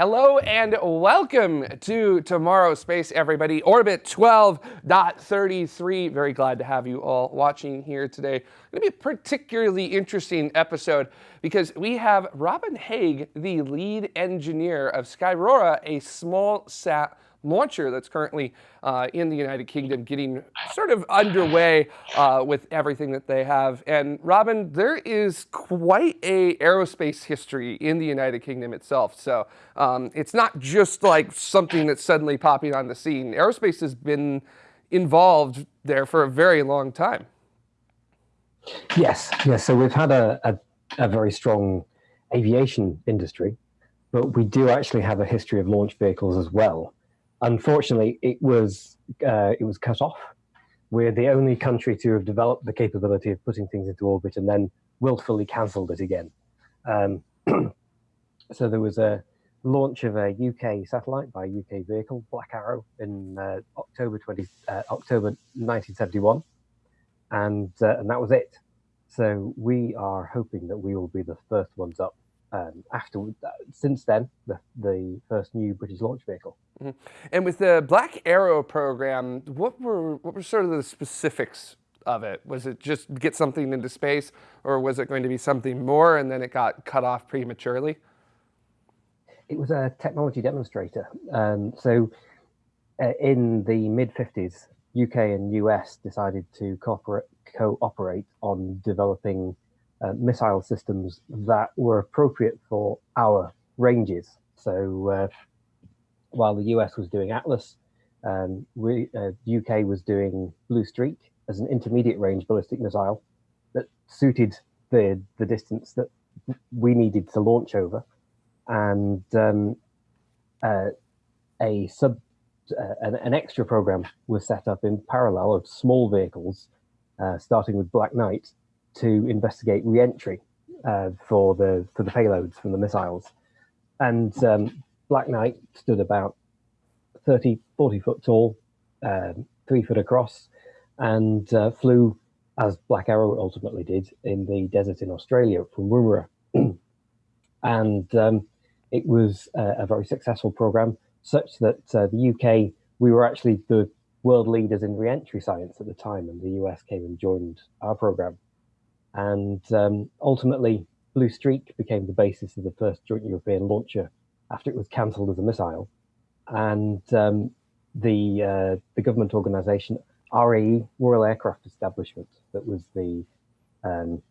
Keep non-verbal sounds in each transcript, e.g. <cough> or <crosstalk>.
Hello and welcome to Tomorrow Space, everybody. Orbit 12.33. Very glad to have you all watching here today. It's going to be a particularly interesting episode because we have Robin Hague, the lead engineer of Skyrora, a small sat launcher that's currently uh, in the United Kingdom getting sort of underway uh, with everything that they have. And Robin, there is quite a aerospace history in the United Kingdom itself. So um, it's not just like something that's suddenly popping on the scene. Aerospace has been involved there for a very long time. Yes, yes. So we've had a, a, a very strong aviation industry, but we do actually have a history of launch vehicles as well. Unfortunately, it was uh, it was cut off. We're the only country to have developed the capability of putting things into orbit and then willfully cancelled it again. Um, <clears throat> so there was a launch of a UK satellite by a UK vehicle, Black Arrow, in uh, October 20 uh, October 1971, and uh, and that was it. So we are hoping that we will be the first ones up um, after since then the the first new British launch vehicle. Mm -hmm. And with the Black Arrow program, what were what were sort of the specifics of it? Was it just get something into space, or was it going to be something more, and then it got cut off prematurely? It was a technology demonstrator. Um, so, uh, in the mid '50s, UK and US decided to cooperate cooperate on developing uh, missile systems that were appropriate for our ranges. So uh, while the US was doing Atlas, um, we, uh, UK was doing Blue Streak as an intermediate range ballistic missile that suited the, the distance that we needed to launch over. And um, uh, a sub uh, an, an, extra program was set up in parallel of small vehicles, uh, starting with Black Knight, to investigate re-entry uh, for the for the payloads from the missiles. And um, Black Knight stood about 30, 40 foot tall, um, three foot across, and uh, flew as Black Arrow ultimately did in the desert in Australia from Woomera. <clears throat> and um, it was uh, a very successful program, such that uh, the UK, we were actually the world leaders in re-entry science at the time, and the US came and joined our program. And um, ultimately, Blue Streak became the basis of the first joint European launcher after it was cancelled as a missile. And um, the uh, the government organisation RAE, Royal Aircraft Establishment, that was the um,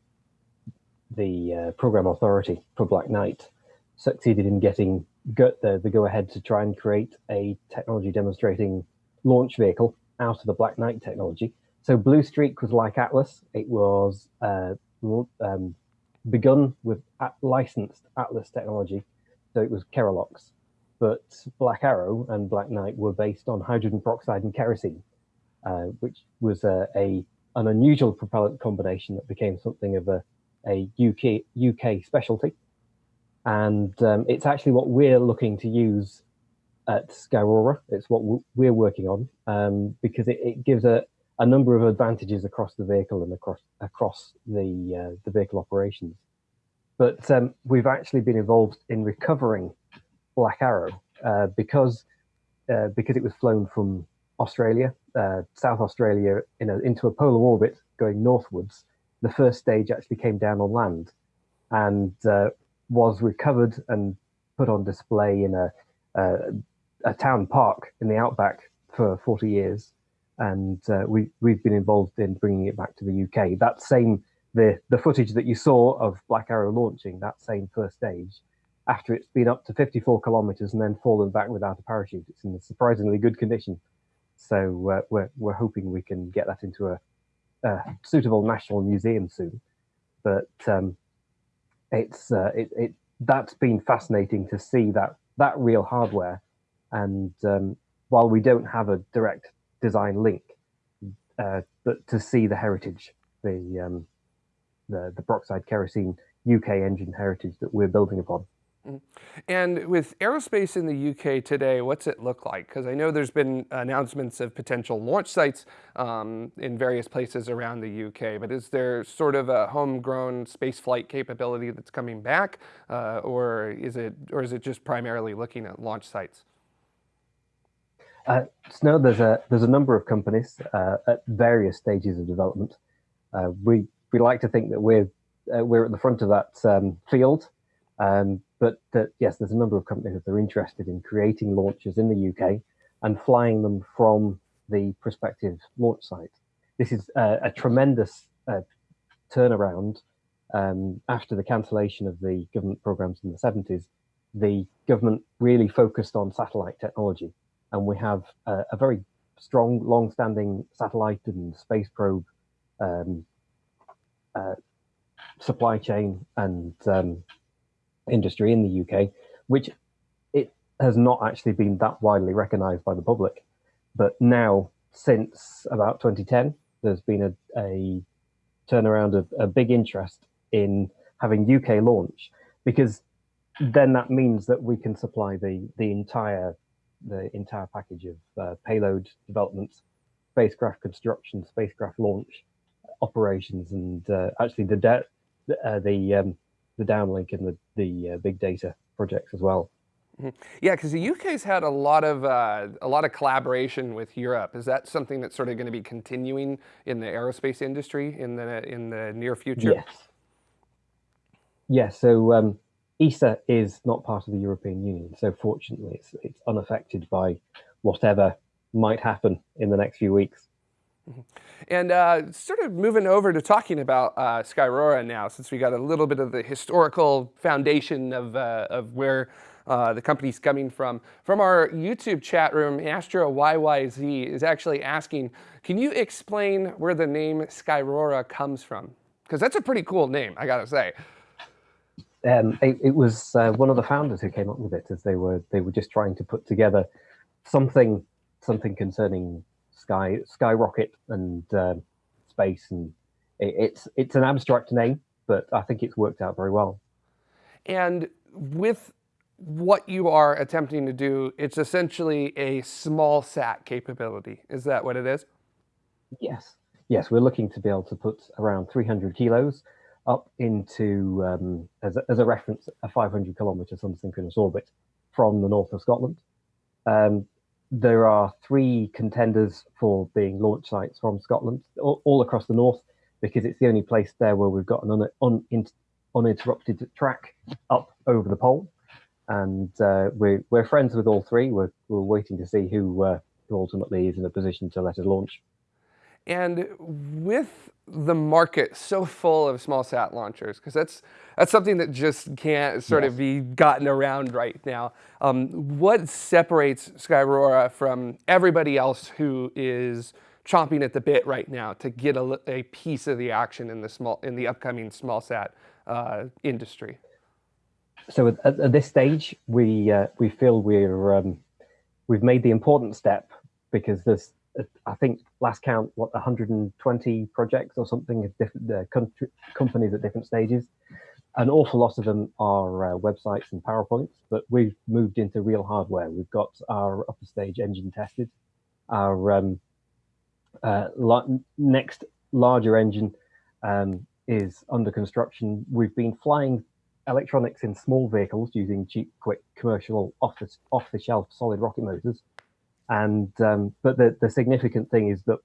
the uh, program authority for Black Knight, succeeded in getting the, the go ahead to try and create a technology demonstrating launch vehicle out of the Black Knight technology so Blue Streak was like Atlas. It was uh, um, begun with at licensed Atlas technology, so it was Kerolox. But Black Arrow and Black Knight were based on hydrogen peroxide and kerosene, uh, which was a, an unusual propellant combination that became something of a, a UK UK specialty. And um, it's actually what we're looking to use at Skyrora. It's what we're working on um, because it, it gives a, a number of advantages across the vehicle and across across the uh, the vehicle operations. But um, we've actually been involved in recovering Black Arrow uh, because uh, because it was flown from Australia, uh, South Australia, in a, into a polar orbit going northwards. The first stage actually came down on land and uh, was recovered and put on display in a, a, a town park in the outback for 40 years and uh, we we've been involved in bringing it back to the UK. That same the the footage that you saw of Black Arrow launching that same first stage, after it's been up to 54 kilometers and then fallen back without a parachute, it's in surprisingly good condition. So uh, we're we're hoping we can get that into a, a suitable national museum soon. But um, it's uh, it, it that's been fascinating to see that that real hardware, and um, while we don't have a direct design link, uh, to see the heritage, the um, the the peroxide kerosene UK engine heritage that we're building upon. And with aerospace in the UK today, what's it look like? Because I know there's been announcements of potential launch sites um, in various places around the UK, but is there sort of a homegrown space flight capability that's coming back, uh, or is it or is it just primarily looking at launch sites? Uh, so no, there's a there's a number of companies uh, at various stages of development. Uh, we we like to think that we're uh, we're at the front of that um, field. Um, but that, yes, there's a number of companies that are interested in creating launches in the UK and flying them from the prospective launch site. This is a tremendous uh, turnaround um, after the cancellation of the government programs in the 70s. The government really focused on satellite technology, and we have a, a very strong, long-standing satellite and space probe um, uh, supply chain and um, industry in the UK, which it has not actually been that widely recognised by the public. But now, since about 2010, there's been a, a turnaround of a big interest in having UK launch because then that means that we can supply the the entire the entire package of uh, payload development, spacecraft construction, spacecraft launch operations, and uh, actually the uh, the um, the downlink and the the uh, big data projects as well. Mm-hmm. Yeah, because the UK's had a lot of uh, a lot of collaboration with Europe. Is that something that's sort of going to be continuing in the aerospace industry in the in the near future? Yes. Yes. So um, ESA is not part of the European Union, so fortunately, it's it's unaffected by whatever might happen in the next few weeks. Mm-hmm. And uh, sort of moving over to talking about uh, Skyrora now, since we got a little bit of the historical foundation of, uh, of where uh, the company's coming from. From our YouTube chat room, Astro YYZ is actually asking, can you explain where the name Skyrora comes from? Because that's a pretty cool name, I gotta say. Um, it, it, was uh, one of the founders who came up with it as they were they were just trying to put together something something concerning sky skyrocket and uh, space and it, it's it's an abstract name but i think it's worked out very well. And with what you are attempting to do it's essentially a small sat capability. Is that what it is? Yes. Yes we're looking to be able to put around 300 kilos up into um, as, a, as a reference a 500 kilometer sun synchronous orbit from the north of scotland um, there are three contenders for being launch sites from Scotland, all, all, across the north, because it's the only place there where we've got an un, un, uninterrupted track up over the pole. And uh, we're, we're friends with all three. We're, we're waiting to see who, uh, who ultimately is in a position to let us launch. And with the market so full of small sat launchers, because that's that's something that just can't sort yes. of be gotten around right now. Um, what separates Skyrora from everybody else who is chomping at the bit right now to get a, a piece of the action in the small in the upcoming small sat uh, industry? So at, at, this stage, we uh, we feel we're um, we've made the important step because there's I think last count, what 120 projects or something of different uh, country, companies at different stages. An awful lot of them are uh, websites and PowerPoints, but we've moved into real hardware. We've got our upper stage engine tested. Our um, uh, next larger engine um, is under construction. We've been flying electronics in small vehicles using cheap, quick, commercial, off-the-shelf off -the solid rocket motors and um, but the, the significant thing is that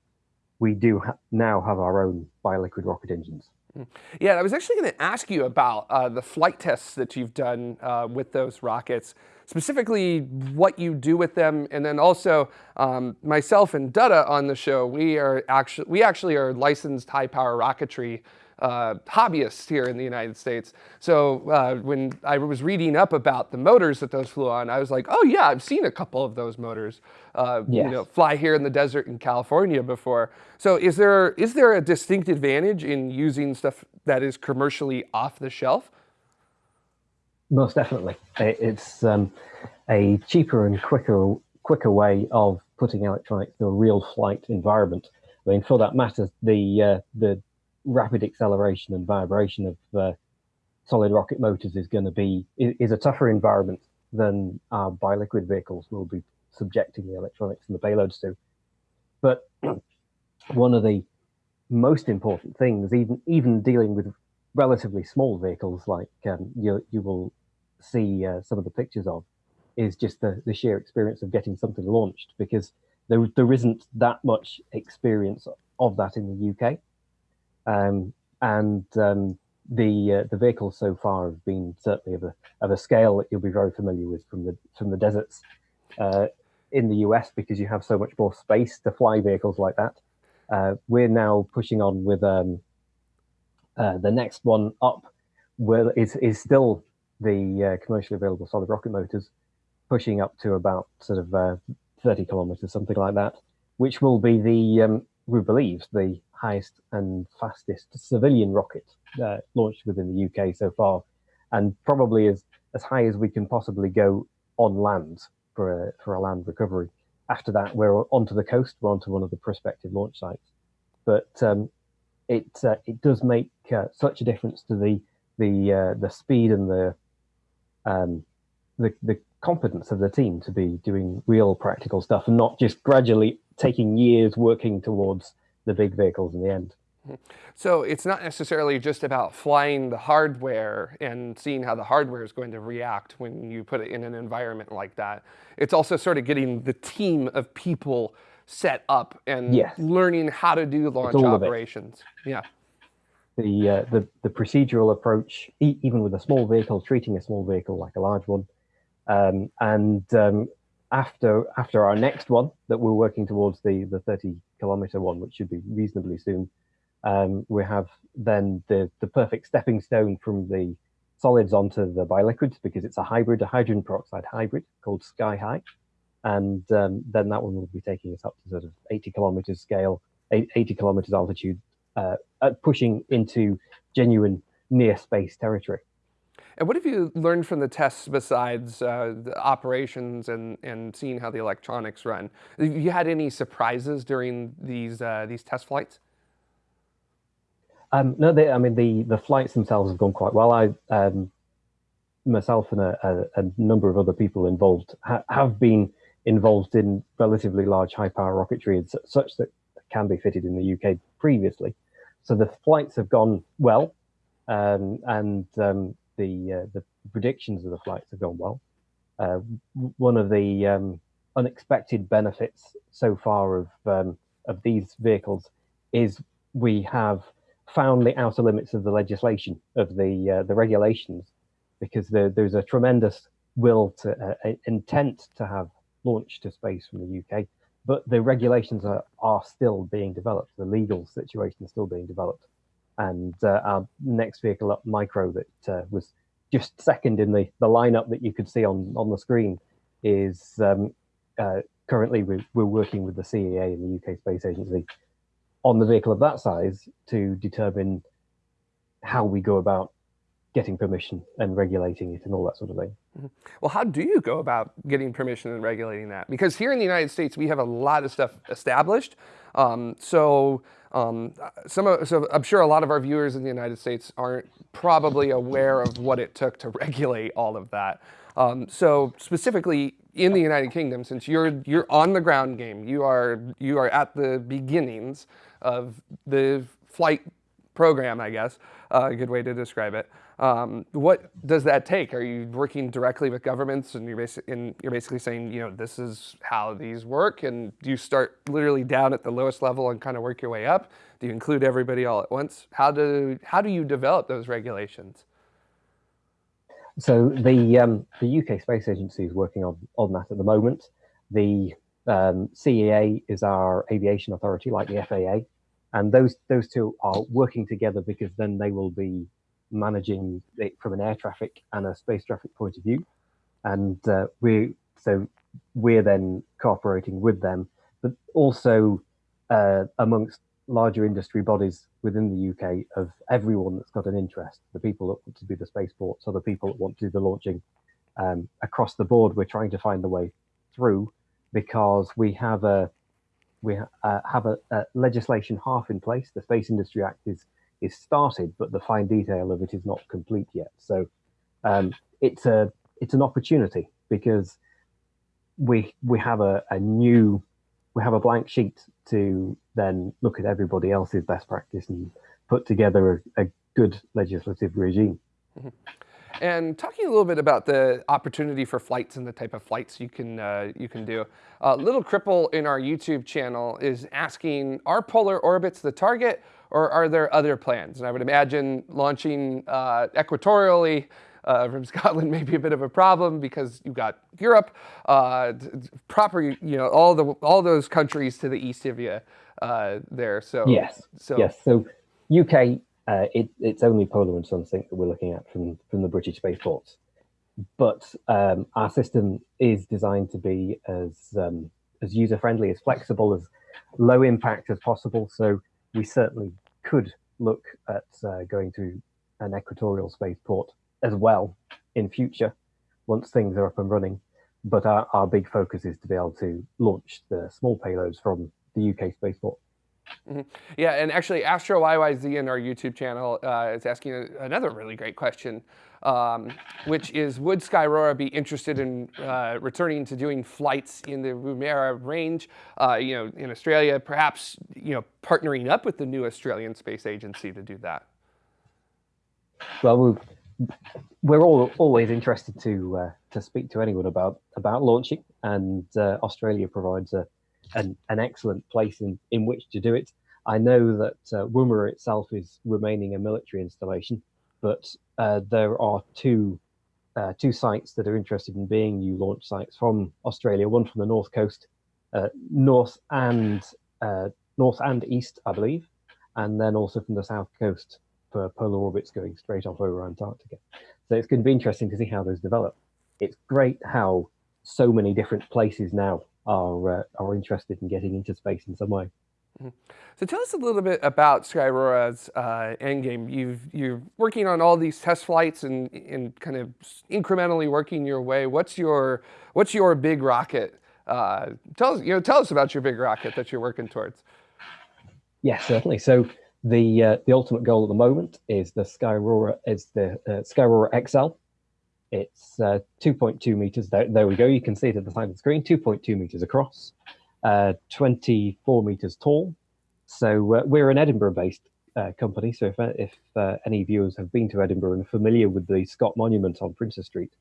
we do ha now have our own biliquid rocket engines. Mm. Yeah, I was actually going to ask you about uh, the flight tests that you've done uh, with those rockets, specifically what you do with them, and then also um, myself and Dutta on the show. We are actually we actually are licensed high power rocketry uh, hobbyists here in the United States. So uh, when I was reading up about the motors that those flew on, I was like, oh yeah, I've seen a couple of those motors, uh, yes. you know, fly here in the desert in California before. So is there is there a distinct advantage in using stuff that is commercially off the shelf? Most definitely, it's um, a cheaper and quicker quicker way of putting electronics to a real flight environment. I mean, for that matter, the uh, the rapid acceleration and vibration of uh, solid rocket motors is going to be is a tougher environment than our biliquid vehicles will be subjecting the electronics and the payloads to. But <clears throat> one of the most important things, even even dealing with relatively small vehicles like um, you you will see uh, some of the pictures of, is just the, the sheer experience of getting something launched because there there isn't that much experience of that in the UK, um, and um, the uh, the vehicles so far have been certainly of a of a scale that you'll be very familiar with from the from the deserts uh, in the US because you have so much more space to fly vehicles like that. Uh, we're now pushing on with um, uh, the next one up, where is is still the uh, commercially available solid rocket motors, pushing up to about sort of uh, 30 kilometers, something like that, which will be the um, we believe the highest and fastest civilian rocket uh, launched within the UK so far, and probably as as high as we can possibly go on land for a, for a land recovery. After that, we're onto the coast. We're onto one of the prospective launch sites, but um, it uh, it does make uh, such a difference to the the uh, the speed and the um, the the competence of the team to be doing real practical stuff and not just gradually taking years working towards the big vehicles in the end. So it's not necessarily just about flying the hardware and seeing how the hardware is going to react when you put it in an environment like that. It's also sort of getting the team of people set up and yes. learning how to do launch operations. Yeah. The, uh, the the procedural approach, e even with a small vehicle, treating a small vehicle like a large one, um, and um, after after our next one that we're working towards the the 30 kilometer one, which should be reasonably soon, um, we have then the the perfect stepping stone from the solids onto the biliquids because it's a hybrid, a hydrogen peroxide hybrid called SkyHy and um, then that one will be taking us up to sort of 80 kilometers scale, 80 kilometers altitude, uh, pushing into genuine near space territory. And what have you learned from the tests besides uh, the operations and, and seeing how the electronics run? Have you had any surprises during these uh, these test flights? Um, no, they, I mean the the flights themselves have gone quite well. I um, myself and a, a, a, number of other people involved ha have been involved in relatively large high power rocketry such that can be fitted in the UK previously. So the flights have gone well, um, and um, the uh, the predictions of the flights have gone well. Uh, one of the um, unexpected benefits so far of um, of these vehicles is we have found the outer limits of the legislation of the uh, the regulations because there, there's a tremendous will to uh, intent to have launched to space from the UK, but the regulations are, are still being developed. The legal situation is still being developed. And uh, our next vehicle up, Micro, that uh, was just second in the, the lineup that you could see on, on the screen, is um, uh, currently we, we're working with the CAA and the UK Space Agency on the vehicle of that size to determine how we go about getting permission and regulating it and all that sort of thing. Mm-hmm. Well, how do you go about getting permission and regulating that? Because here in the United States, we have a lot of stuff established. Um, so, um, some of, so I'm sure a lot of our viewers in the United States aren't probably aware of what it took to <laughs> regulate all of that. Um, so specifically in the United Kingdom, since you're you're on the ground game, you are you are at the beginnings of the flight program, I guess, uh, a good way to describe it. Um, what does that take? Are you working directly with governments and you're, basi and you're basically saying, you know, this is how these work? And do you start literally down at the lowest level and kind of work your way up? Do you include everybody all at once? How do, how do you develop those regulations? So the, um, the UK Space Agency is working on, on that at the moment. The um, CAA is our aviation authority, like the FAA, and those those two are working together because then they will be managing it from an air traffic and a space traffic point of view. And uh, we so we're then cooperating with them, but also uh, amongst larger industry bodies within the UK of everyone that's got an interest, the people that want to be the spaceports, or the people that want to do the launching um, across the board. We're trying to find a way through because we have a we uh, have a, a, legislation half in place. The Space Industry Act is is started, but the fine detail of it is not complete yet. So um, it's a it's an opportunity because we we have a, a new we have a blank sheet to then look at everybody else's best practice and put together a, a good legislative regime. Mm -hmm. And talking a little bit about the opportunity for flights and the type of flights you can uh, you can do. Uh, Little Cripple in our YouTube channel is asking, are polar orbits the target or are there other plans? And I would imagine launching uh, equatorially uh, from <laughs> Scotland may be a bit of a problem because you've got Europe, uh, proper, you know, all the all those countries to the east of you uh, there. So yes, so yes. So UK uh, it, it's only polar and sunsync that we're looking at from, from the British spaceports. But um, our system is designed to be as, um, as user-friendly, as flexible, as low impact as possible. So we certainly could look at uh, going to an equatorial spaceport as well in future once things are up and running. But our, our big focus is to be able to launch the small payloads from the UK spaceport. Mm -hmm. Yeah, and actually Astro YYZ in our YouTube channel uh, is asking another really great question, um, which is would Skyrora be interested in uh, returning to doing flights in the Woomera range, uh, you know, in Australia, perhaps, you know, partnering up with the new Australian Space Agency to do that? Well, we're all always interested to uh, to speak to anyone about about launching, and uh, Australia provides a an, an excellent place in, in which to do it. I know that uh, Woomera itself is remaining a military installation, but uh, there are two uh, two sites that are interested in being new launch sites from Australia. One from the north coast, uh, north and uh, north and east, I believe, and then also from the south coast for polar orbits going straight off over Antarctica. So it's going to be interesting to see how those develop. It's great how so many different places now are uh, are interested in getting into space in some way. Mm -hmm. So tell us a little bit about Skyrora's uh, endgame. You've you're working on all these test flights and and kind of incrementally working your way. What's your what's your big rocket? Uh, tell us you know tell us about your big rocket that you're working towards. Yes, certainly. So the uh, the ultimate goal at the moment is the Skyrora is the uh, Skyrora XL, it's uh, 2.2 meters. There, there, we go. You can see it at the side of the screen. 2.2 meters across, uh, 24 meters tall. So uh, we're an Edinburgh-based uh, company. So if, if uh, any viewers have been to Edinburgh and are familiar with the Scott Monument on Princes Street,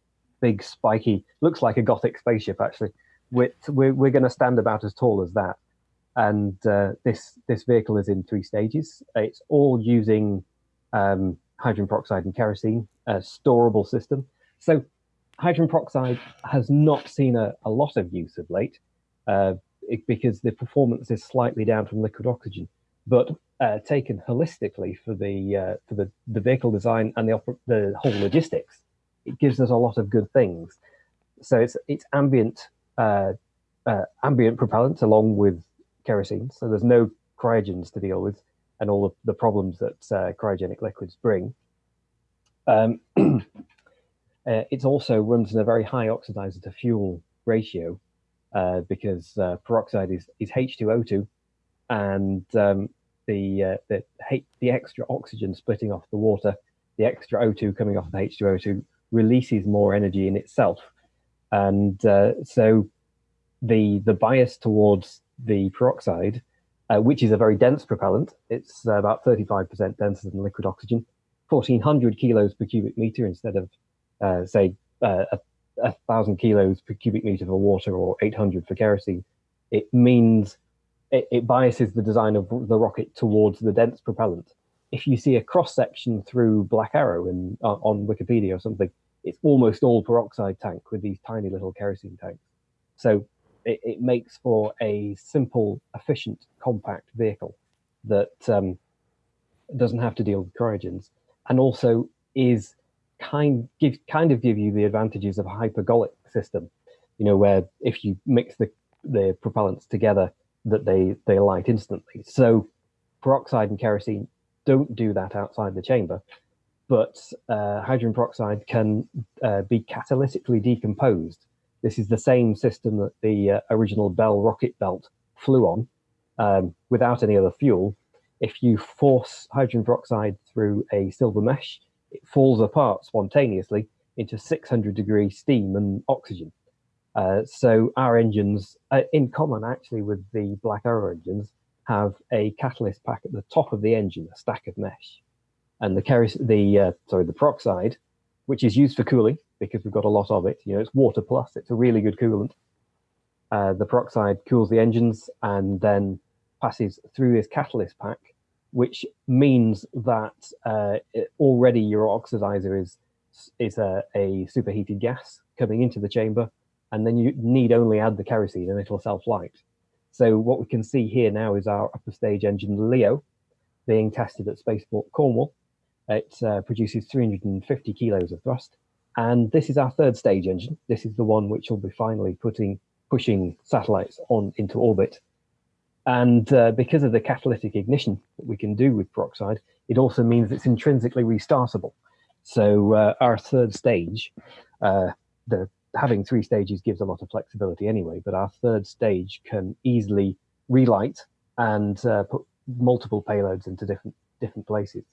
big spiky, looks like a Gothic spaceship actually. We're, we're, we're going to stand about as tall as that. And uh, this this vehicle is in three stages. It's all using um, hydrogen peroxide and kerosene, a storable system. So hydrogen peroxide has not seen a, a lot of use of late uh, it, because the performance is slightly down from liquid oxygen. But uh, taken holistically for the uh, for the, the vehicle design and the the whole logistics, it gives us a lot of good things. So it's it's ambient uh, uh, ambient propellant along with kerosene. So there's no cryogens to deal with and all of the problems that uh, cryogenic liquids bring. Um, <clears throat> Uh, it also runs in a very high oxidizer to fuel ratio uh, because uh, peroxide is, is H2O2 and um, the, uh, the, the extra oxygen splitting off the water, the extra O2 coming off the H2O2 releases more energy in itself. And uh, so the, the bias towards the peroxide, uh, which is a very dense propellant, it's about 35% denser than liquid oxygen, 1400 kilos per cubic meter instead of uh, say uh, a, a, thousand kilos per cubic meter for water or 800 for kerosene, it means it, it biases the design of the rocket towards the dense propellant. If you see a cross section through Black Arrow in, uh, on Wikipedia or something, it's almost all peroxide tank with these tiny little kerosene tanks. So it, it makes for a simple, efficient, compact vehicle that um, doesn't have to deal with cryogens and also is kind give kind of give you the advantages of a hypergolic system, you know, where if you mix the the propellants together, that they they light instantly. So peroxide and kerosene don't do that outside the chamber, but uh, hydrogen peroxide can uh, be catalytically decomposed. This is the same system that the uh, original Bell rocket belt flew on um, without any other fuel. if you force hydrogen peroxide through a silver mesh, it falls apart spontaneously into 600 degree steam and oxygen. Uh, so our engines, uh, in common actually with the Black Arrow engines, have a catalyst pack at the top of the engine, a stack of mesh, and the the uh, sorry the peroxide, which is used for cooling because we've got a lot of it. You know, it's water plus. It's a really good coolant. Uh, the peroxide cools the engines and then passes through this catalyst pack, which means that uh, it, already your oxidizer is is a, a superheated gas coming into the chamber, and then you need only add the kerosene and it'll self-light. So what we can see here now is our upper stage engine Leo being tested at Spaceport Cornwall. It uh, produces 350 kilos of thrust. And this is our third stage engine. This is the one which will be finally putting pushing satellites on into orbit. And uh, because of the catalytic ignition that we can do with peroxide, it also means it's intrinsically restartable. So uh, our third stage, uh, the having three stages gives a lot of flexibility anyway, but our third stage can easily relight and uh, put multiple payloads into different different places.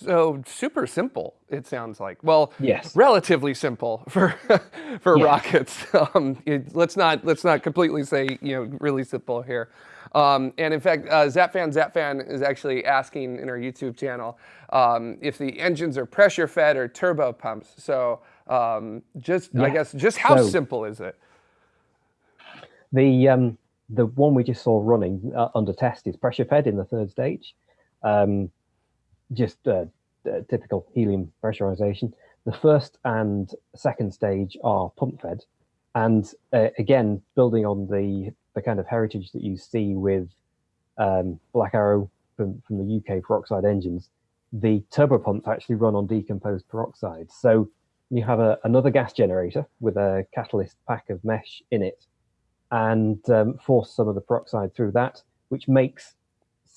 So super simple, it sounds like. Well, yes, relatively simple for <laughs> for yeah. rockets. <laughs> Um, it, let's not let's not completely say you know really simple here. Um, and in fact, uh, Zapfan Zapfan is actually asking in our YouTube channel um, if the engines are pressure fed or turbo pumps. So um, just yeah. I guess just how so, simple is it? The um, the one we just saw running uh, under test is pressure fed in the third stage. Um, just uh, typical helium pressurization. The first and second stage are pump fed. And uh, again, building on the, the kind of heritage that you see with um, Black Arrow from, from the UK peroxide engines, the turbo pumps actually run on decomposed peroxide. So you have a, another gas generator with a catalyst pack of mesh in it and um, force some of the peroxide through that, which makes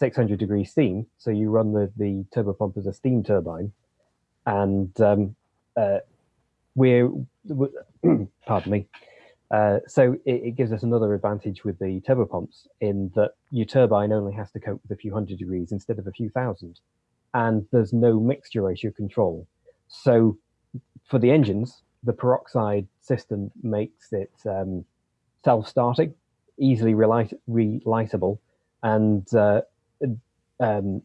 600 degree steam. So you run the, the turbo pump as a steam turbine. And um, uh, we're, <clears throat> pardon me. Uh, so it, it, gives us another advantage with the turbo pumps in that your turbine only has to cope with a few hundred degrees instead of a few thousand. And there's no mixture ratio control. So for the engines, the peroxide system makes it um, self-starting, easily relight relightable, and uh, um,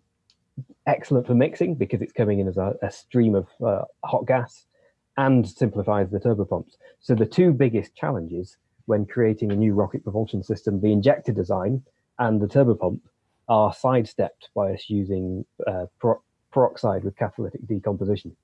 excellent for mixing because it's coming in as a, a stream of uh, hot gas and simplifies the turbopumps. So the two biggest challenges when creating a new rocket propulsion system, the injector design and the turbopump, are sidestepped by us using uh, peroxide with catalytic decomposition.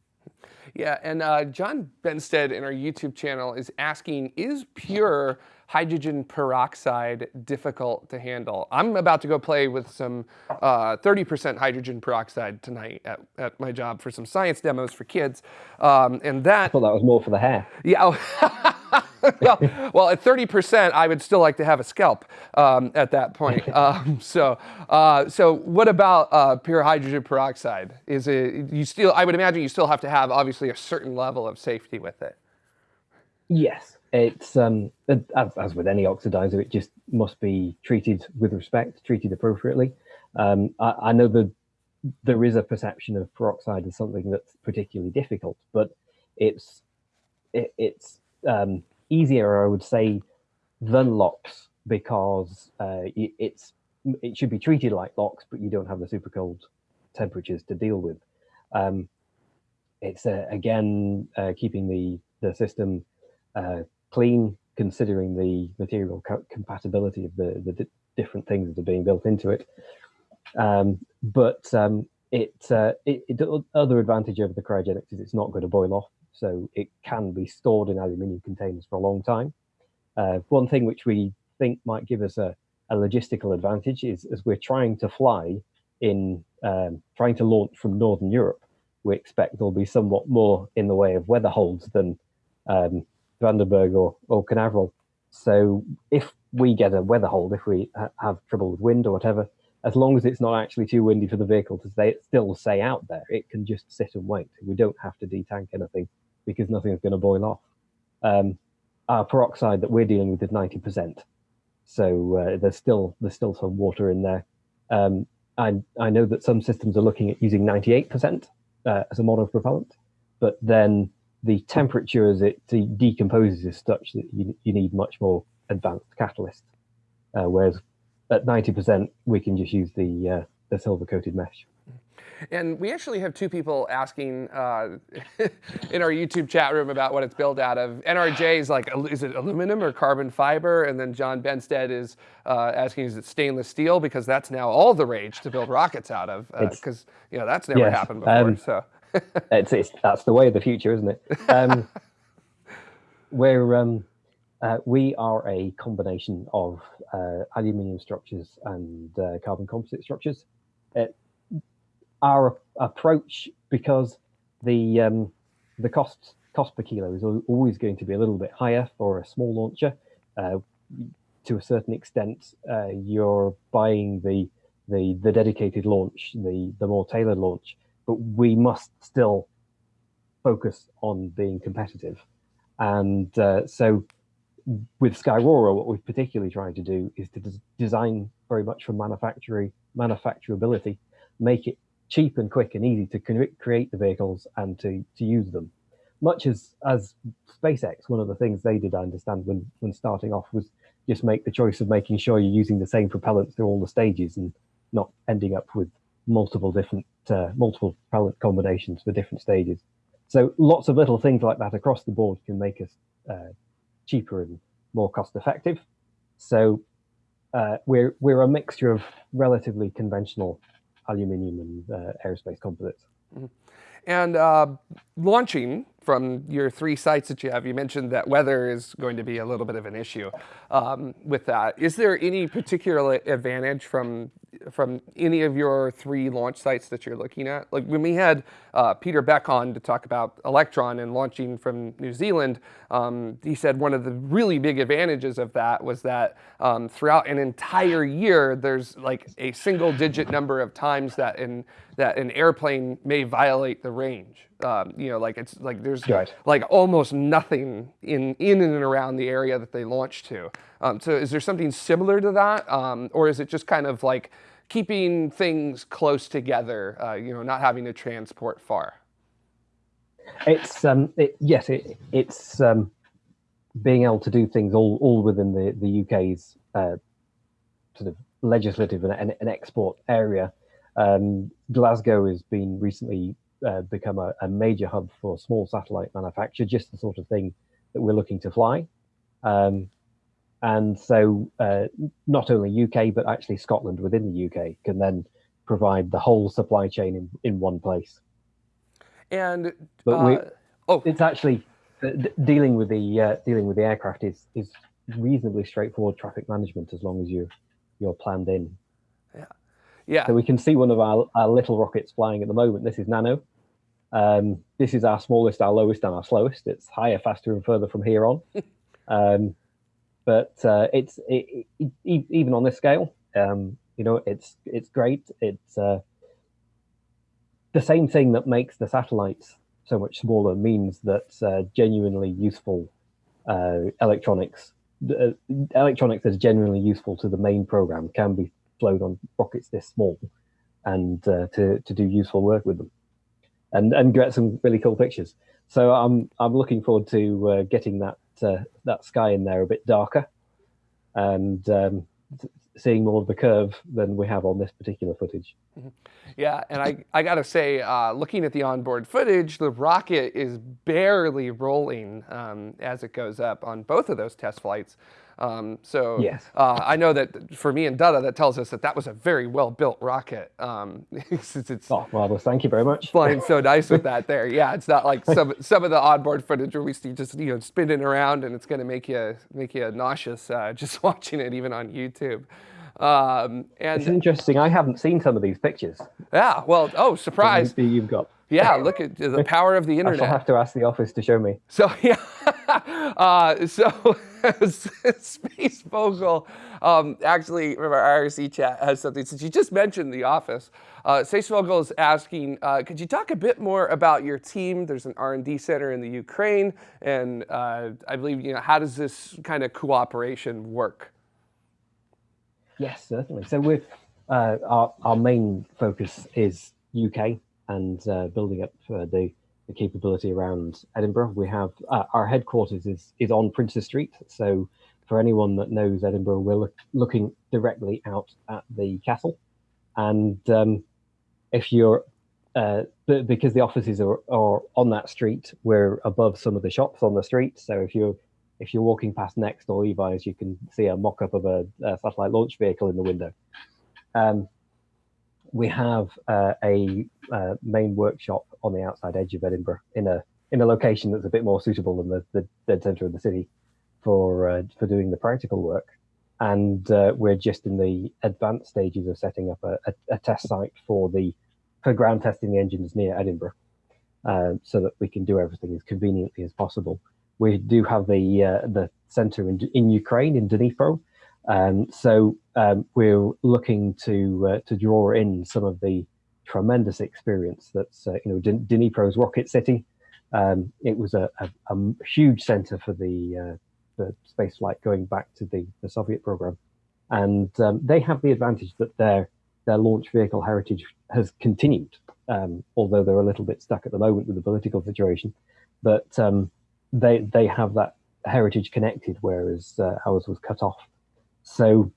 Yeah, and uh, John Benstead in our YouTube channel is asking, is pure hydrogen peroxide difficult to handle? I'm about to go play with some 30% uh, hydrogen peroxide tonight at, at my job for some science demos for kids. Um, and that- I thought that was more for the hair. Yeah. <laughs> <laughs> Well, well, at 30%, I would still like to have a scalp um, at that point. <laughs> Um, so, uh, so what about uh, pure hydrogen peroxide? Is it you still? I would imagine you still have to have obviously a certain level of safety with it. Yes, it's um, as, as with any oxidizer, it just must be treated with respect, treated appropriately. Um, I, I know that there is a perception of peroxide as something that's particularly difficult, but it's it, it's um, easier, I would say, than LOX because uh, it's it should be treated like LOX, but you don't have the super cold temperatures to deal with. Um, it's uh, again uh, keeping the the system uh, clean, considering the material co compatibility of the the different things that are being built into it. Um, but um, it, uh, it, it other advantage over the cryogenics is it's not going to boil off so it can be stored in aluminium containers for a long time. Uh, one thing which we think might give us a, a logistical advantage is as we're trying to fly in, um, trying to launch from Northern Europe, we expect there'll be somewhat more in the way of weather holds than um, Vandenberg or, or Canaveral. So if we get a weather hold, if we ha have trouble with wind or whatever, as long as it's not actually too windy for the vehicle to stay, it still stay out there, it can just sit and wait. We don't have to detank anything because nothing's going to boil off. Um, our peroxide that we're dealing with is 90%. So uh, there's still there's still some water in there. Um, I, I know that some systems are looking at using 98% uh, as a monopropellant, but then the temperature as it de decomposes is such that you, you need much more advanced catalyst. Uh, whereas at 90%, we can just use the, uh, the silver coated mesh. And we actually have two people asking uh, <laughs> in our YouTube chat room about what it's built out of. NRJ is like, is it aluminum or carbon fiber? And then John Benstead is uh, asking, is it stainless steel? Because that's now all the rage to build rockets out of. Because uh, you know that's never yes, happened before. Um, so <laughs> it's, it's, that's the way of the future, isn't it? Um, <laughs> we're um, uh, we are a combination of uh, aluminium structures and uh, carbon composite structures. It, our approach because the um, the cost cost per kilo is always going to be a little bit higher for a small launcher. Uh, to a certain extent, uh, you're buying the the the dedicated launch, the the more tailored launch, but we must still focus on being competitive. And uh, so, with Skyrora, what we've particularly tried to do is to des design very much for manufacturing manufacturability, make it cheap and quick and easy to create the vehicles and to, to use them. Much as, as SpaceX, one of the things they did, I understand, when, when starting off was just make the choice of making sure you're using the same propellant through all the stages and not ending up with multiple different uh, multiple propellant combinations for different stages. So lots of little things like that across the board can make us uh, cheaper and more cost effective. So uh, we're we're a mixture of relatively conventional aluminium and uh, aerospace composites. Mm -hmm. And uh, launching from your three sites that you have, you mentioned that weather is going to be a little bit of an issue um, with that. Is there any particular advantage from from any of your three launch sites that you're looking at? Like when we had uh, Peter Beck on to talk about Electron and launching from New Zealand, um, he said one of the really big advantages of that was that um, throughout an entire year, there's like a single digit number of times that in that an airplane may violate the range. Um, you know, like it's like there's right. like almost nothing in in and around the area that they launch to. Um, so is there something similar to that, um, or is it just kind of like keeping things close together? Uh, you know, not having to transport far. It's um, it, yes, it, it's um, being able to do things all all within the the UK's uh, sort of legislative and, and export area. Um, Glasgow has been recently uh, become a, a, major hub for small satellite manufacture, just the sort of thing that we're looking to fly. Um, and so uh, not only UK, but actually Scotland within the UK can then provide the whole supply chain in, in one place. And but uh, we, oh, it's actually uh, dealing with the uh, dealing with the aircraft is is reasonably straightforward traffic management as long as you you're planned in. Yeah. So we can see one of our, our little rockets flying at the moment. This is Nano. Um, this is our smallest, our lowest, and our slowest. It's higher, faster, and further from here on. <laughs> um, but uh, it's it, it, it, even on this scale, um, you know, it's it's great. It's uh, the same thing that makes the satellites so much smaller means that uh, genuinely useful uh, electronics, uh, electronics that's genuinely useful to the main program can be flown on rockets this small, and uh, to to do useful work with them and and get some really cool pictures. So I'm I'm looking forward to uh, getting that uh, that sky in there a bit darker, and um, seeing more of the curve than we have on this particular footage. Mm-hmm. Yeah, and I, I gotta say, uh, looking at the onboard footage, the rocket is barely rolling um, as it goes up on both of those test flights. Um, so yes. uh, I know that for me and Dada, that tells us that that was a very well built rocket. Um, <laughs> since it's oh, marvelous! Thank you very much. Flying so nice with that there. Yeah, it's not like some <laughs> some of the onboard footage where we see just you know spinning around and it's going to make you make you nauseous uh, <laughs> just watching it even on YouTube. Um, and it's interesting. I haven't seen some of these pictures. Yeah. Well. Oh, surprise! You've got. Yeah, <laughs> look at the power of the internet. I shall have to ask the office to show me. So <laughs> yeah, uh, so <laughs> Space Vogel um, actually from our IRC chat has something. Since you just mentioned the office, uh, Space Vogel is asking, uh, could you talk a bit more about your team? There's an R&D center in the Ukraine, and uh, I believe you know how does this kind of cooperation work? Yes, certainly. So we're uh, our, our main focus is UK and uh, building up uh, the, the capability around Edinburgh. We have uh, our headquarters is, is on Princes Street. So for anyone that knows Edinburgh, we're look, looking directly out at the castle. And um, if you're, uh, because the offices are, are on that street, we're above some of the shops on the street. So if you're if you're walking past Next or Levi's, you can see a mock-up of a, a, satellite launch vehicle in the window. Um, we have uh, a uh, main workshop on the outside edge of Edinburgh in a in a location that's a bit more suitable than the, the dead centre of the city for uh, for doing the practical work. And uh, we're just in the advanced stages of setting up a, a, a, test site for the for ground testing the engines near Edinburgh, uh, so that we can do everything as conveniently as possible. We do have the uh, the centre in, in Ukraine in Dnipro, um, so um, we're looking to uh, to draw in some of the tremendous experience that's uh, you know Dnipro's rocket city. Um, it was a, a, a huge center for the uh, the space flight going back to the, the Soviet program, and um, they have the advantage that their their launch vehicle heritage has continued, um, although they're a little bit stuck at the moment with the political situation. But um, they they have that heritage connected, whereas uh, ours was cut off. So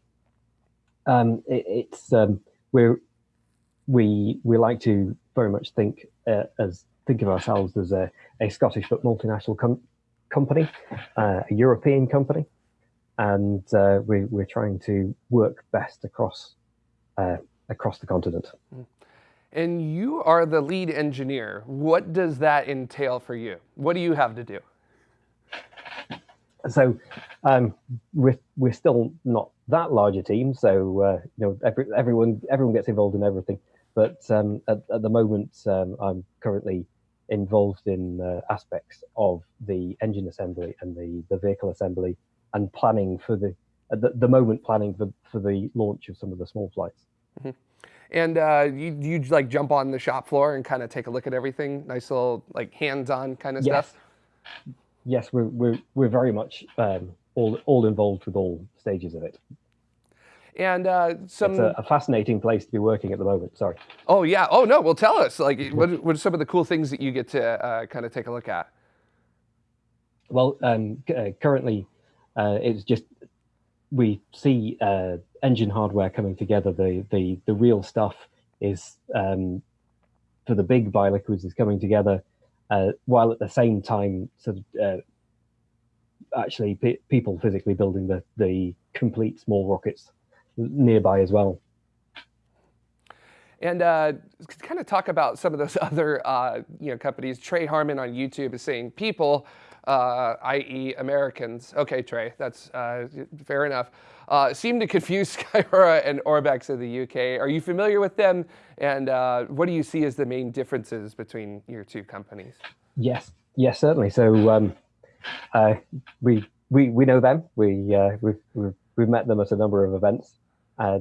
um, it, it's um, we're we we like to very much think uh, as think of ourselves as a, a Scottish but multinational com company, uh, a European company, and uh, we, we're trying to work best across uh, across the continent. Mm. And you are the lead engineer. What does that entail for you? What do you have to do? So um, we're, we're still not that large a team, so uh, you know every, everyone everyone gets involved in everything. But um, at, at, the moment, um, I'm currently involved in uh, aspects of the engine assembly and the, the vehicle assembly and planning for the at the, the moment planning for, for the launch of some of the small flights. Mm -hmm. And uh, you you like jump on the shop floor and kind of take a look at everything, nice little like hands-on kind of yes. stuff yes, we're we're we're very much um, all all involved with all stages of it. And uh, some it's a, a, fascinating place to be working at the moment. Sorry. Oh yeah. Oh no. Well, tell us. Like, what what are some of the cool things that you get to uh, kind of take a look at? Well, um, uh, currently, uh, it's just we see uh, engine hardware coming together. The the the real stuff is um, for the big biliquids is coming together uh, while at the same time sort of uh, actually people physically building the, the complete small rockets nearby as well. And uh, kind of talk about some of those <laughs> other uh, you know companies. Trey Harmon on YouTube is saying people uh, i.e. Americans, okay, Trey, that's uh, fair enough, uh, seem to confuse <laughs> Skyrora and Orbex of the UK. Are you familiar with them? And uh, what do you see as the main differences between your two companies? Yes, yes, certainly. So um, uh, we, we, we know them. We, uh, we've, we've, we've, met them at a number of events.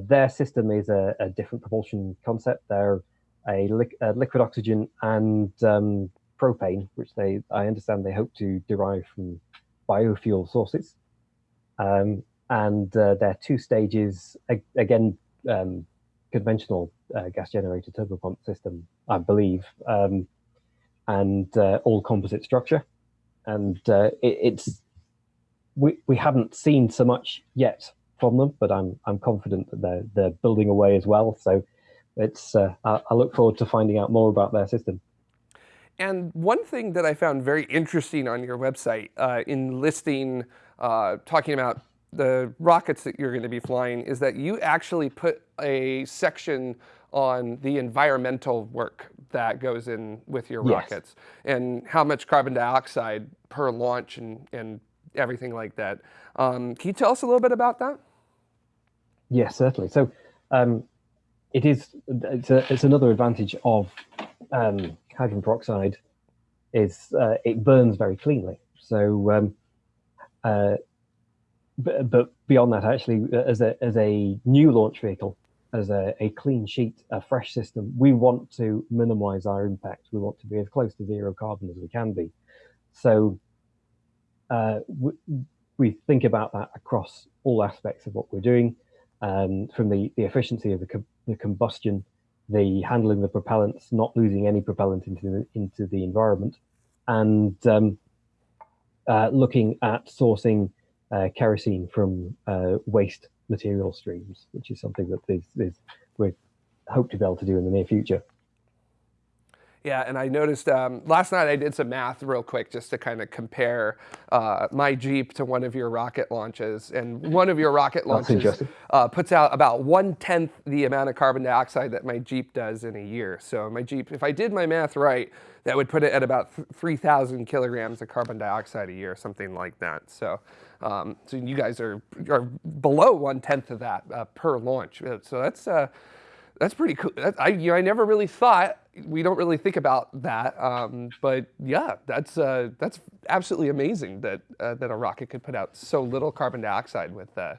their system is a, a, different propulsion concept. They're a, li a liquid oxygen and um, propane, which they I understand they hope to derive from biofuel sources. Um, and uh, are two stages, again, um, conventional uh, gas generator turbopump system, I believe, um, and uh, all composite structure. And uh, it, it's we we haven't seen so much yet from them, but I'm I'm confident that they're they're building away as well. So it's uh, I, I look forward to finding out more about their system. And one thing that I found very interesting on your website uh, in listing, uh, talking about the rockets that you're going to be flying is that you actually put a section on the environmental work that goes in with your yes. rockets and how much carbon dioxide per launch and, and everything like that. Um, can you tell us a little bit about that? Yes, certainly. So um, it is, it's, a, it's another advantage of um, hydrogen peroxide is uh, it burns very cleanly. So, um, uh, but, but, beyond that, actually, uh, as a as a new launch vehicle, as a, a clean sheet, a fresh system, we want to minimize our impact. We want to be as close to zero carbon as we can be. So, uh, we, we think about that across all aspects of what we're doing. um, from the, the efficiency of the, the combustion, the handling the propellants, not losing any propellant into the, into the environment, and um, uh, looking at sourcing uh, kerosene from uh, waste material streams, which is something that is, is we hope to be able to do in the near future. Yeah, and I noticed um, last night I did some math real quick just to kind of compare uh, my Jeep to one of your rocket launches. And one of your rocket <laughs> launches uh, puts out about one tenth the amount of carbon dioxide that my Jeep does in a year. So my Jeep, if I did my math right, that would put it at about 3,000 kilograms of carbon dioxide a year, something like that. So, um, so you guys are, are below one tenth of that uh, per launch. So that's uh, that's pretty cool. That, I, you know, I never really thought, we don't really think about that. Um, but yeah, that's, uh, that's absolutely amazing that, uh, that a rocket could put out so little carbon dioxide with, uh,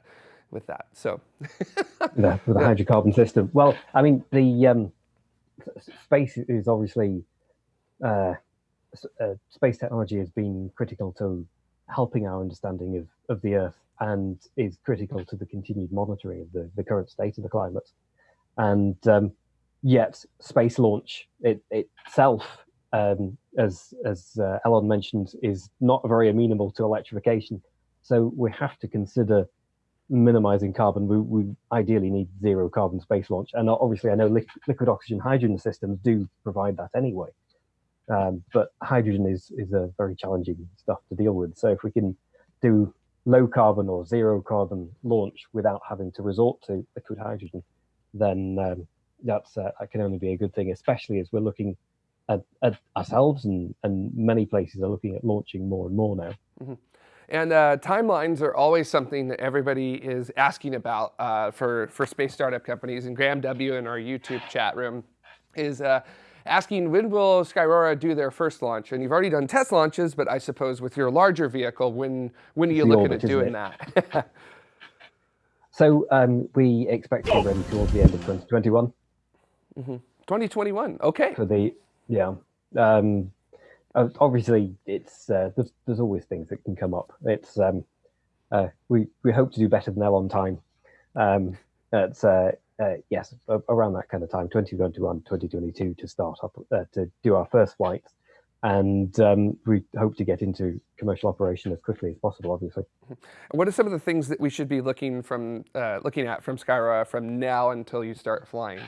with that. So <laughs> the, the hydrocarbon system. Well, I mean, the um, space is obviously, uh, uh, space technology has been critical to helping our understanding of, of the Earth and is critical to the continued monitoring of the, the current state of the climate and um, yet space launch it, itself, um, as as uh, Elon mentioned, is not very amenable to electrification. So we have to consider minimizing carbon. We, we ideally need zero carbon space launch, and obviously, I know li liquid oxygen hydrogen systems do provide that anyway. Um, but hydrogen is is a very challenging stuff to deal with. So if we can do low carbon or zero carbon launch without having to resort to liquid hydrogen, then um, that's uh, that can only be a good thing, especially as we're looking at, at, ourselves and, and many places are looking at launching more and more now. Mm -hmm. And uh, timelines are always something that everybody is asking about uh, for, for space startup companies. And Graham W. in our YouTube chat room is uh, asking when will Skyrora do their first launch? And you've already done test launches, but I suppose with your larger vehicle, when, when are you looking at doing that? <laughs> <laughs> So um, we expect to be ready towards the end of 2021. Mm -hmm. 2021, okay. For the, yeah. Um, obviously, it's uh, there's, there's always things that can come up. It's um, uh, we we hope to do better than that on time. Um, it's uh, uh, yes, around that kind of time, 2021, 2022, to start up uh, to do our first flights and um, we hope to get into commercial operation as quickly as possible, obviously. What are some of the things that we should be looking from uh, looking at from Skyrora from now until you start flying?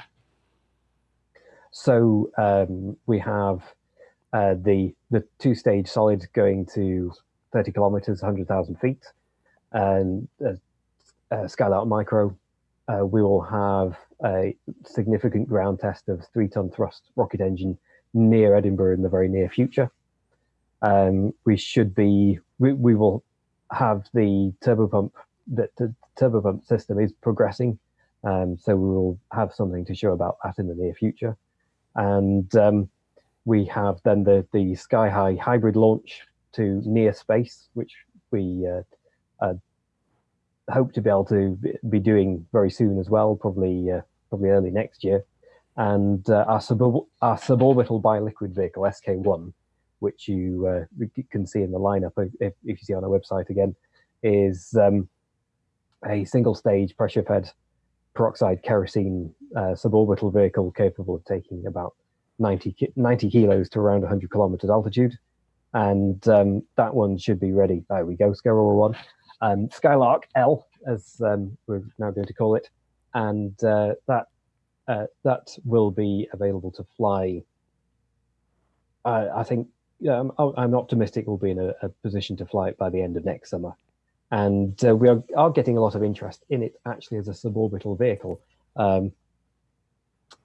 So um, we have uh, the the two stage solid going to 30 kilometers, 100,000 feet, and uh, uh, Skylark Micro. We will have a significant ground test of three ton thrust rocket engine near Edinburgh in the very near future. Um, we should be, we, we will have the turbopump, that the turbopump system is progressing. Um, so we will have something to show about that in the near future. And um, we have then the, the SkyHy hybrid launch to near space, which we uh, uh, hope to be able to be doing very soon as well, probably uh, probably early next year. And uh, our, sub our suborbital biliquid vehicle, SK1, which you, uh, can see in the lineup if, if, you see on our website again, is um, a single stage pressure fed peroxide kerosene uh, suborbital vehicle capable of taking about 90, 90 kilos to around 100 kilometers altitude. And um, that one should be ready. There we go, Skyrora 1. Um, Skylark L, as um, we're now going to call it. And uh, that uh, that will be available to fly. I think um, I'm optimistic we'll be in a, a, position to fly it by the end of next summer. And uh, we are, are, getting a lot of interest in it actually as a suborbital vehicle. Um,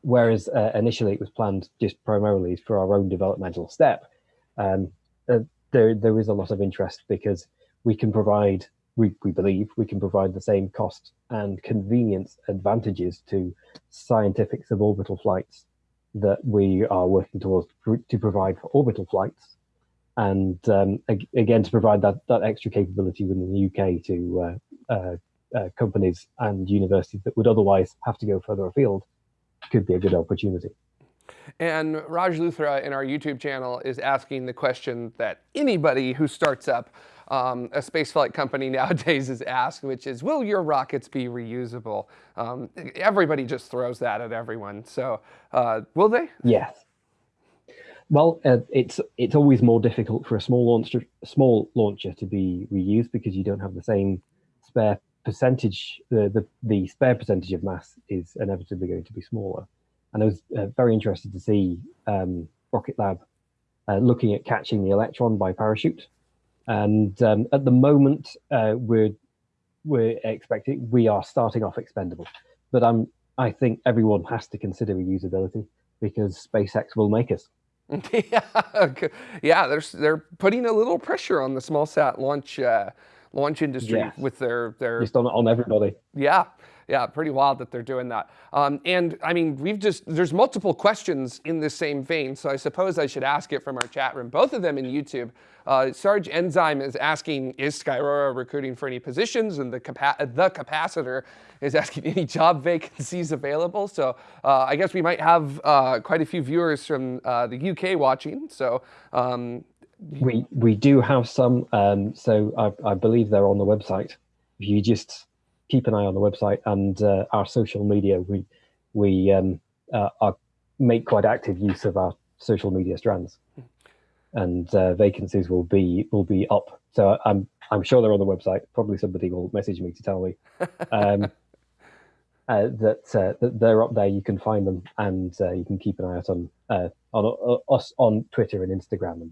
whereas uh, initially it was planned just primarily for our own developmental step. Um, uh, there, there is a lot of interest because we can provide we, we believe we can provide the same cost and convenience advantages to scientific suborbital flights that we are working towards to provide for orbital flights. And um, again, to provide that, that extra capability within the UK to uh, uh, uh, companies and universities that would otherwise have to go further afield could be a good opportunity. And Raj Luthra in our YouTube channel is asking the question that anybody who starts up um, a spaceflight company <laughs> nowadays is asked, which is, will your rockets be reusable? Um, everybody just throws that at everyone. So uh, will they? Yes. Well, uh, it's it's always more difficult for a small launcher small launcher to be reused because you don't have the same spare percentage. The the, the spare percentage of mass is inevitably going to be smaller. And I was uh, very interested to see um, Rocket Lab uh, looking at catching the Electron by parachute. And um, at the moment, uh, we're we're expecting we are starting off expendable, but I'm I think everyone has to consider reusability because SpaceX will make us. <laughs> yeah, yeah, they're they're putting a little pressure on the small sat launch uh, launch industry yes. with their their just on on everybody. Yeah, yeah, pretty wild that they're doing that. Um, and I mean, we've just, there's multiple questions in the same vein, so I suppose I should ask it from our chat room, both of them in YouTube. Uh, Sarge Enzyme is asking, is Skyrora recruiting for any positions? And the, capa the capacitor is asking <laughs> any job vacancies available. So uh, I guess we might have uh, quite a few viewers from uh, the UK watching. So um, we we do have some. Um, so I, I believe they're on the website. If you just keep an eye on the website and uh, our social media. We we um, uh, are, make quite active use of our social media strands, and uh, vacancies will be will be up. So I'm I'm sure they're on the website. Probably somebody will message me to tell me um, <laughs> uh, that uh, that they're up there. You can find them, and uh, you can keep an eye out on on us on Twitter and Instagram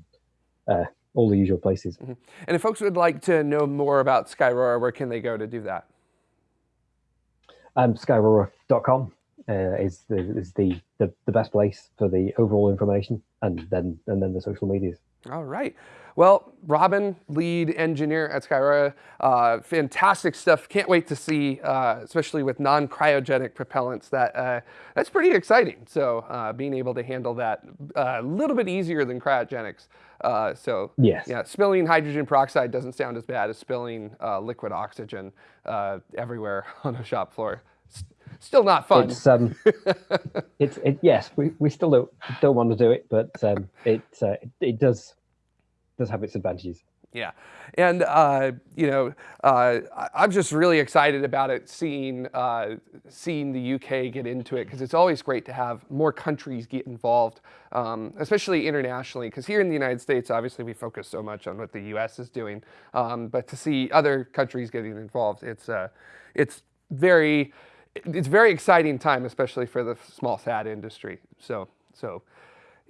and all the usual places. Mm -hmm. And if folks would like to know more about Skyrora, where can they go to do that? Um, Skyrora.com uh, is, the, is the, the, the best place for the overall information and then and then the social medias. All right. Well, Robin, lead engineer at Skyrora, uh, fantastic stuff. Can't wait to see, uh, especially with non-cryogenic propellants. That uh, that's pretty exciting. So uh, being able to handle that uh, a little bit easier than cryogenics. Uh, so yes, yeah, spilling hydrogen peroxide doesn't sound as bad as spilling liquid oxygen everywhere <laughs> on a shop floor still not fun. It's um, <laughs> it's it, yes, we, we still don't don't want to do it, but um, it, uh, it it does does have its advantages. Yeah, and uh, you know, uh, I'm just really excited about it, seeing uh, seeing the UK get into it because it's always great to have more countries get involved, um, especially internationally. Because here in the United States, obviously, we focus so much on what the US is doing, um, but to see other countries getting involved, it's uh, it's very it's very exciting time, especially for the small sat industry. So so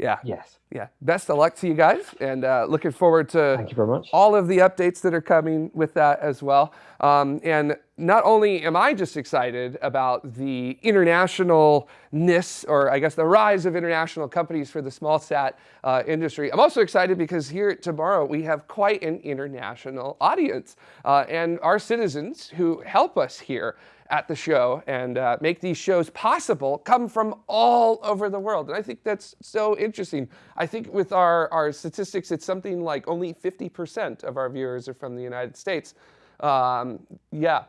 yeah. Yes. Yeah. Best of luck to you guys, and uh, looking forward to Thank you very much. all of the updates that are coming with that as well. Um, and not only am I just excited about the internationalness, or I guess the rise of international companies for the small sat uh, industry, I'm also excited because here tomorrow we have quite an international audience, uh, and our citizens who help us here at the show and uh, make these shows possible come from all over the world. And I think that's so interesting. I think with our, our statistics, it's something like only 50% of our viewers are from the United States. Um, yeah,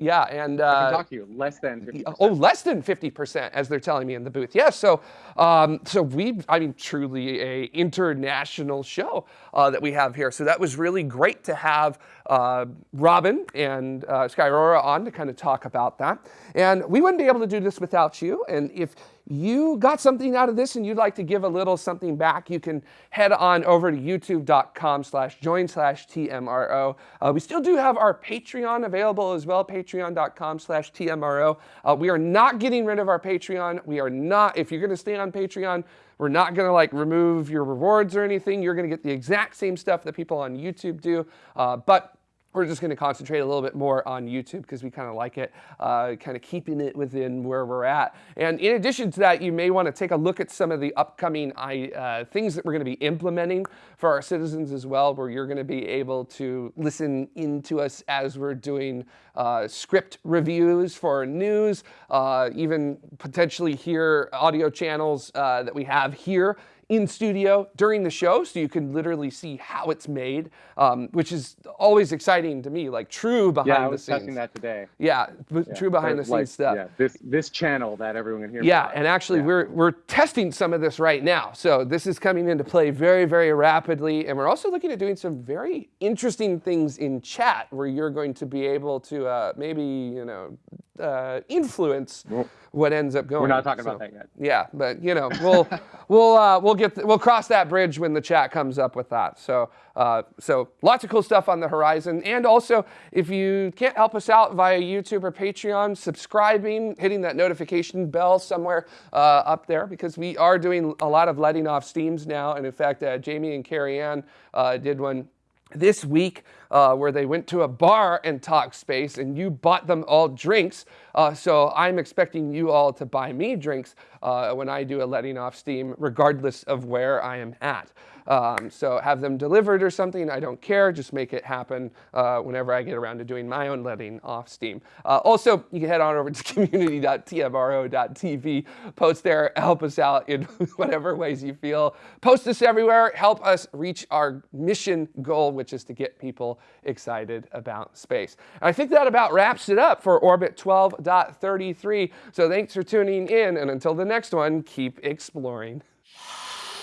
yeah, and uh, I can talk to you less than 50%. Oh, less than 50%, as they're telling me in the booth. Yes, so um, so we, I mean, truly a international show uh, that we have here. So that was really great to have uh, Robin and uh, Skyrora on to kind of talk about that. And we wouldn't be able to do this without you. And if you got something out of this and you'd like to give a little something back, you can head on over to youtube.com slash join slash TMRO. Uh, we still do have our Patreon available as well, patreon.com slash TMRO. Uh, we are not getting rid of our Patreon. We are not, if you're going to stay on Patreon, we're not going to like remove your rewards or anything. You're going to get the exact same stuff that people on YouTube do. Uh, but we're just going to concentrate a little bit more on YouTube because we kind of like it, uh, kind of keeping it within where we're at. And in addition to that, you may want to take a look at some of the upcoming uh, things that we're going to be implementing for our citizens as well, where you're going to be able to listen into us as we're doing uh, script reviews for news, uh, even potentially hear audio channels uh, that we have here in studio during the show, so you can literally see how it's made, um, which is always exciting to me, like true behind Yeah, I the was scenes. testing that today. Yeah, Yeah, true behind or the scenes stuff. Yeah, this this channel that everyone can hear. Yeah, on. and actually Yeah. we're we're testing some of this right now. So this is coming into play very very rapidly and we're also looking at doing some very interesting things in chat where you're going to be able to uh, maybe, you know, uh, influence Well, what ends up going. We're not talking So, about that yet. Yeah, but you know, we'll <laughs> we'll uh, we'll get we'll cross that bridge when the chat comes up with that. So uh, so lots of cool stuff on the horizon, and also if you can't help us out via YouTube or Patreon, subscribing, hitting that notification bell somewhere uh, up there because we are doing a lot of letting off steams now, and in fact, uh, Jamie and Carrie Ann uh, did one this week uh, where they went to a bar and talked space and you bought them all drinks. Uh, so I'm expecting you all to buy me drinks uh, when I do a letting off steam, regardless of where I am at. Um, so have them delivered or something, I don't care, just make it happen uh, whenever I get around to doing my own letting off steam. Uh, also, you can head on over to <laughs> community.tmro.tv, post there, help us out in <laughs> whatever ways you feel. Post us everywhere, help us reach our mission goal, which is to get people excited about space. And I think that about wraps it up for Orbit 12.33. So thanks for tuning in, and until the next one, keep exploring. <laughs>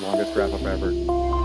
Longest wrap up ever.